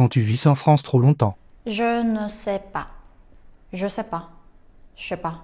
quand tu vis en France trop longtemps Je ne sais pas. Je sais pas. Je sais pas.